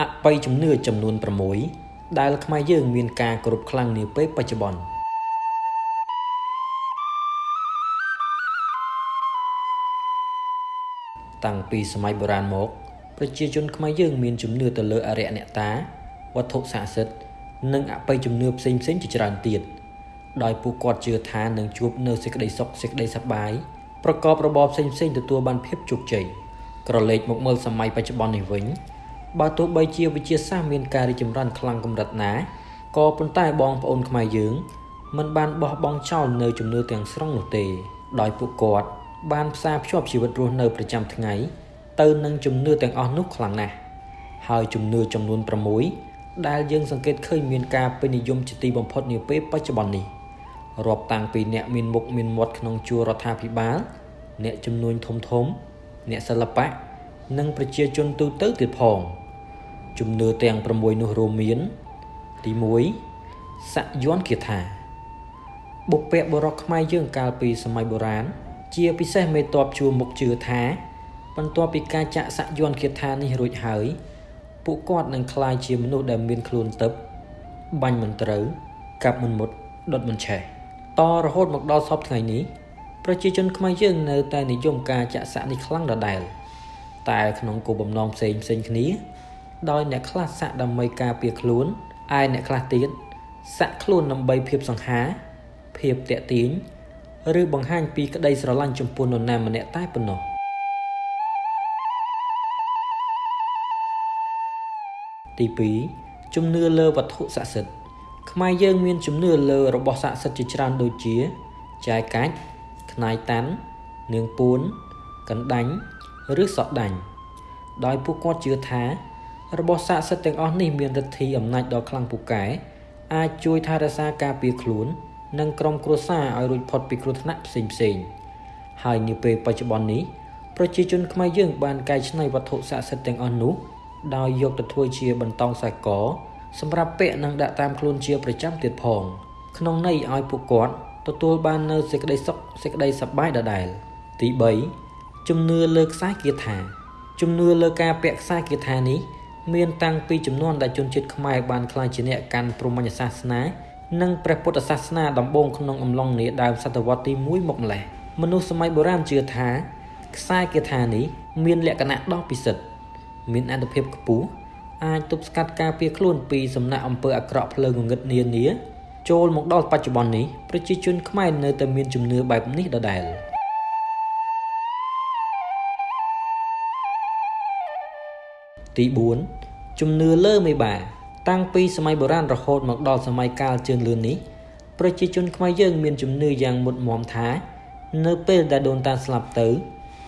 អបិយជំនឿចំនួន6ដែលខ្មែរយើងមានការគោរពខ្លាំងនាពេលបច្ចុប្បន្នតាំងពីសម័យបុរាណមកប្រជាជនខ្មែរយើងមានជំនឿទៅលើអរិយអ្នកតាវត្ថុស័ក្តិសិទ្ធិនិងអបិយជំនឿផ្សេងៗជាច្រើនទៀតដោយពួកគាត់ជឿថានឹងជួបនៅសេចក្តីសុខសេចក្តីសប្បាយប្រកបរបរផ្សេងៗទទួលបានភាពជោគជ័យក្រឡេកមកមើលសម័យបច្ចុប្បន្ននេះវិញ បើទោះបីជាវិទ្យាសាស្ត្រមានការរីកចម្រើនខ្លាំងកម្រិតណាក៏ប៉ុន្តែបងប្អូនខ្មែរយើងមិនបានបោះបង់ចោលនៅជំនឿទាំងស្រុងនោះទេដោយពួកគាត់បានផ្សារភ្ជាប់ជីវិតរស់នៅប្រចាំថ្ងៃទៅនឹងជំនឿទាំងអស់នោះខ្លាំងណាស់ហើយជំនឿចំនួន6ដែលយើងសង្កេតឃើញមានការពេញនិយមជាទីបំផុតនាពេលបច្ចុប្បន្ននេះរាប់តាំងពីអ្នកមានមុខមានមាត់ក្នុងជួររដ្ឋាភិបាលអ្នកជំនួញធំធំ អ្នកសិល្បៈនិងប្រជាជនទូទៅទៀតផង ជំនឿទាំង6នោះរួមមាន ទី1ស័កយ័ន្តគាថាបុព្វបុរសខ្មែរយើងកាលពីសម័យបុរាណជាពិសេសមេតបជួមុខជឿថាបន្ទាប់ពីការចាក់ស័កយ័ន្តគាថានេះរួចហើយពួកគាត់នឹងក្លាយជាមនុស្សដែលមានខ្លួនទឹកបាញ់មិនត្រូវកាប់មិនមុតដុតមិនឆេះតរហូតមកដល់សពថ្ងៃនេះប្រជាជនខ្មែរយើងនៅតែនិយមការចាក់សាក់នេះខ្លាំងដដែលតែក្នុងគោលបំណងផ្សេងផ្សេងគ្នា ដោយអ្នកខ្លះសាក់ដើម្បីការពារខ្លួនឯអ្នកខ្លះទៀតសាក់ខ្លួនដើម្បីភាពសង្ហា ភាពតាក់ទាញឬបង្ហាញពីក្តីស្រឡាញ់ចំពោះនរណាម្នាក់តែប៉ុណ្ណោះទី2ជំនឿលើវត្ថុស័ក្តិសិទ្ធិខ្មែរយើងមានជំនឿលើរបស់ស័ក្តិសិទ្ធិជាច្រើនដូចជាចាយកាច់ខ្នាយតាន់នាងពួនកណ្ដាញ់ឬសក់ដាញ់ដោយពួកគាត់ជឿថា របស់ស័ក្តិសិទ្ធិទាំងអស់នេះមានឫទ្ធិអំណាចដ៏ខ្លាំងពូកែអាចជួយថែរក្សាការពារខ្លួន និងក្រុមគ្រួសារឲ្យរួចផុតពីគ្រោះថ្នាក់ផ្សេងផ្សេងហើយនាពេលបច្ចុប្បន្ននេះប្រជាជនខ្មែរយើងបានកែច្នៃវត្ថុស័ក្តិសិទ្ធិទាំងអស់នោះដោយយកទៅធ្វើជាបន្តោងខ្សែកសម្រាប់ពាក់និងដាក់តាមខ្លួនជាប្រចាំទៀតផង ក្នុងន័យឲ្យពួកគាត់ទទួលបាននូវសេចក្តីសុខសេចក្តីសប្បាយដដែលទី3ជំនឿលើខ្សែគាថាជំនឿលើការពាក់ខ្សែគាថានេះ មានតាំងពីចំនួនដែលជនជាតិខ្មែរបានក្លាយជាអ្នកកាន់ព្រហ្មញ្ញសាសនានិងព្រះពុទ្ធសាសនាដំបូងក្នុងអំឡុងនាដើមសតវត្សទី1មកម្លេះមនុស្សសម័យបុរាណជឿថាខ្សែគាថានេះមានលក្ខណៈដ៏ពិសិដ្ឋមានអនុភាពខ្ពស់អាចទប់ស្កាត់ការពារខ្លួនពីសំណាក់អំពើអាក្រក់ភ្លើងងងឹតនានាចូលមកដល់បច្ចុប្បន្ននេះប្រជាជនខ្មែរនៅតែមានជំនឿបែបនេះដដែល ទី4ជំនឿលើមេបា តាំងពីសម័យបុរាណរហូតមកដល់សម័យកាលជឿនលឿននេះប្រជាជនខ្មែរយើងមានជំនឿយ៉ាងមុតមមថា នៅពេលដែលដូនតាស្លាប់ទៅ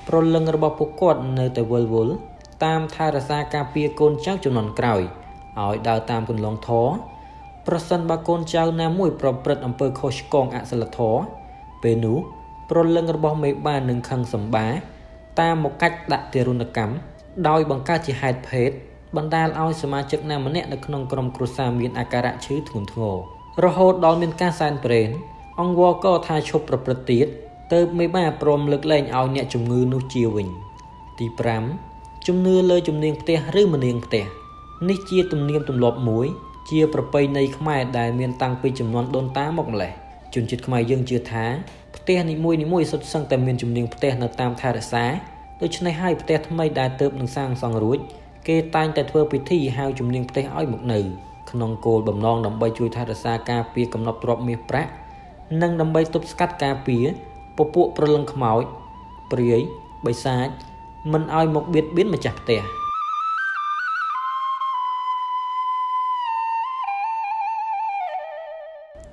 ប្រលឹងរបស់ពួកគាត់នៅតែវិលវល់តាមថែរក្សាការពារកូនចៅចំនួនក្រោយឲ្យដើរតាមគន្លងធរប្រសិនបើកូនចៅណាមួយប្រព្រឹត្តអំពើខុសឆ្គងអសិលធម៌ពេលនោះប្រលឹងរបស់មេបានឹងខឹងសម្បា តាមមកកាច់ដាក់ទារុណកម្ម ដោយបង្កើតជាហេតុភេទបណ្ដាលឲ្យសមាជិកណាម្នាក់នៅក្នុងក្រុមគ្រួសារមានអាការៈឈឺធ្ងន់ធ្ងររហូតដល់មានការសែនព្រេនអង្គវក៏ថាឈប់ប្រព្រឹត្តទៀតទៅមេបាព្រមលើកលែងឲ្យអ្នកជំងឺនោះជាវិញទី5ជំនឿលើជំនាញផ្ទះឬម្នាងផ្ទះនេះជាទំនៀមទម្លាប់មួយជាប្រពៃណីខ្មែរដែលមានតាំងពីចំនួនដូនតាមកម្លេះជនជាតិខ្មែរយើងជឿថាផ្ទះនីមួយៗសុទ្ធសឹងតែមានជំនាញផ្ទះនៅតាមថែរក្សា ដូច្នេះហើយផ្ទះថ្មីដែលទើបនឹងសាងសង់រួចគេតែងតែធ្វើពិធីហៅជំនាញផ្ទះឲ្យមកនៅក្នុងគោលបំណងដើម្បីជួយថែរក្សាការពារកំណប់ទ្រព្យមាសប្រាក់និងដើម្បីទប់ស្កាត់ការពារពពួកប្រលឹងខ្មោចព្រាយបិសាចមិនឲ្យមកបៀតបៀនម្ចាស់ផ្ទះ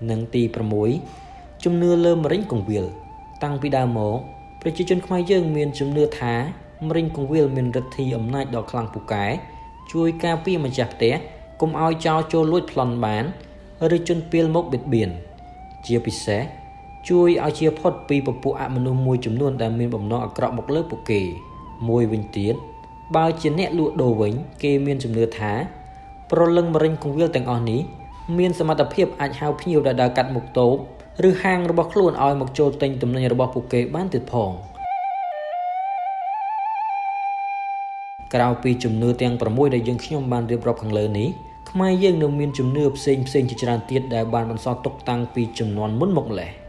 និងទី6ជំនឿលើមរិញកងវិលតាំងពីដើមមក ប្រជាជនខ្មែរយើងមានជំនឿថាមរិញកងវិលមានឫទ្ធិអំណាចដ៏ខ្លាំងពូកែជួយការពារម្ចាស់ផ្ទះកុំឲ្យចោរចូលលួចប្លន់បានឬជន់ពីលមកបៀតបៀនជាពិសេសជួយឲ្យជាផុតពីពពួកអមនុស្សមួយចំនួនដែលមានបំណងអាក្រក់មកលើពួកគេមួយវិញទៀតបើជាអ្នកលក់ដូរវិញ គេមានជំនឿថា ប្រលឹងមរិញកងវិលទាំងអស់នេះមានសមត្ថភាពអាចហៅភ្ញៀវដែលដើរកាត់មុខតូប ឬហាងរបស់ខ្លួនឲ្យមកចូលទិញទំនិញរបស់ពួកគេបានទៀតផងក្រៅពីជំនឿទាំង6ដែលយើងខ្ញុំបានរៀបរាប់ខាងលើនេះខ្មែរយើងនៅមានជំនឿផ្សេងផ្សេងជាច្រើនទៀតដែលបានបន្សល់ទុកតាំងពីជំនាន់មុនមកម្ល៉េះ។